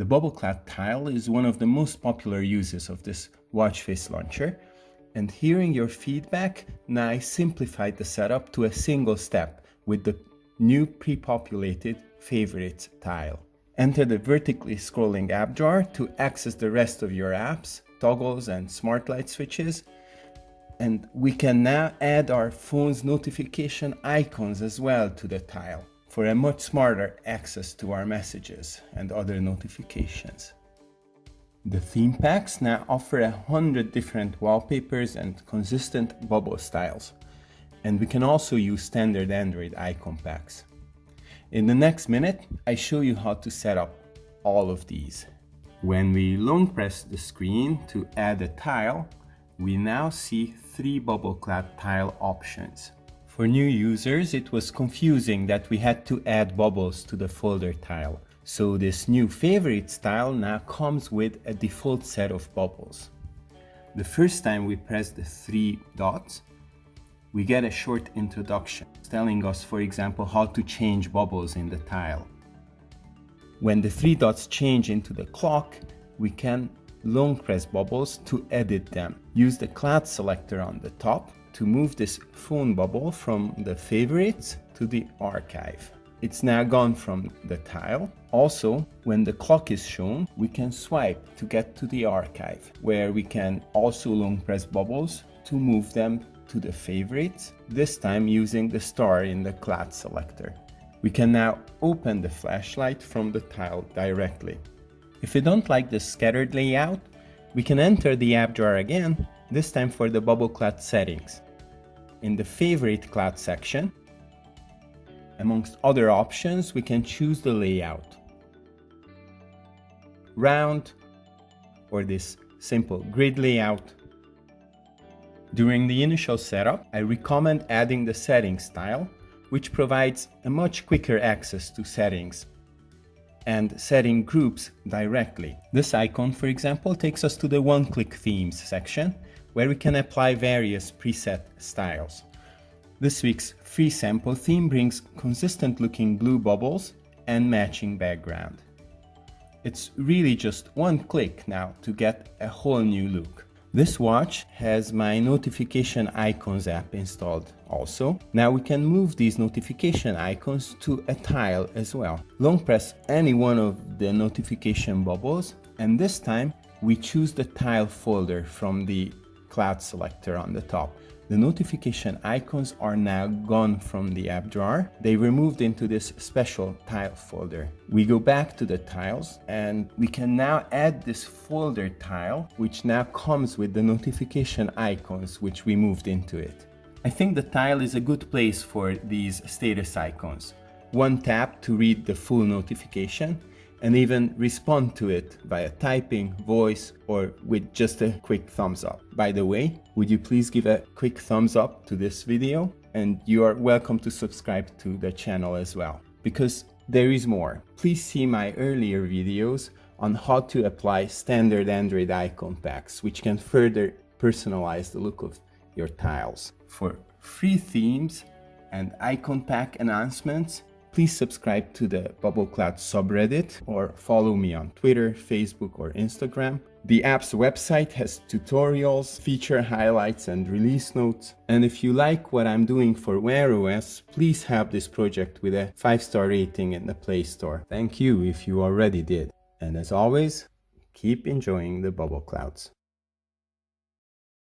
The bubble cloud tile is one of the most popular uses of this watch face launcher. And hearing your feedback, now I simplified the setup to a single step with the new pre-populated favorites tile. Enter the vertically scrolling app drawer to access the rest of your apps, toggles and smart light switches. And we can now add our phone's notification icons as well to the tile for a much smarter access to our messages and other notifications. The theme packs now offer a hundred different wallpapers and consistent bubble styles. And we can also use standard Android icon packs. In the next minute, I show you how to set up all of these. When we long press the screen to add a tile, we now see three bubble cloud tile options. For new users, it was confusing that we had to add bubbles to the folder tile. So this new favorite style now comes with a default set of bubbles. The first time we press the three dots, we get a short introduction telling us, for example, how to change bubbles in the tile. When the three dots change into the clock, we can long press bubbles to edit them. Use the cloud selector on the top to move this phone bubble from the favorites to the archive. It's now gone from the tile. Also, when the clock is shown, we can swipe to get to the archive, where we can also long press bubbles to move them to the favorites, this time using the star in the cloud selector. We can now open the flashlight from the tile directly. If we don't like the scattered layout, we can enter the app drawer again this time for the bubble cloud settings. In the favorite cloud section, amongst other options, we can choose the layout. Round or this simple grid layout. During the initial setup, I recommend adding the settings style, which provides a much quicker access to settings and setting groups directly. This icon, for example, takes us to the one-click themes section, where we can apply various preset styles. This week's free sample theme brings consistent looking blue bubbles and matching background. It's really just one click now to get a whole new look. This watch has my notification icons app installed also. Now we can move these notification icons to a tile as well. Long press any one of the notification bubbles and this time we choose the tile folder from the cloud selector on the top. The notification icons are now gone from the app drawer. They were moved into this special tile folder. We go back to the tiles and we can now add this folder tile, which now comes with the notification icons, which we moved into it. I think the tile is a good place for these status icons. One tap to read the full notification and even respond to it via typing, voice, or with just a quick thumbs up. By the way, would you please give a quick thumbs up to this video? And you are welcome to subscribe to the channel as well. Because there is more. Please see my earlier videos on how to apply standard Android icon packs, which can further personalize the look of your tiles. For free themes and icon pack announcements, Please subscribe to the Bubble Cloud subreddit or follow me on Twitter, Facebook or Instagram. The app's website has tutorials, feature highlights and release notes. And if you like what I'm doing for Wear OS, please help this project with a 5-star rating in the Play Store. Thank you if you already did. And as always, keep enjoying the Bubble Clouds.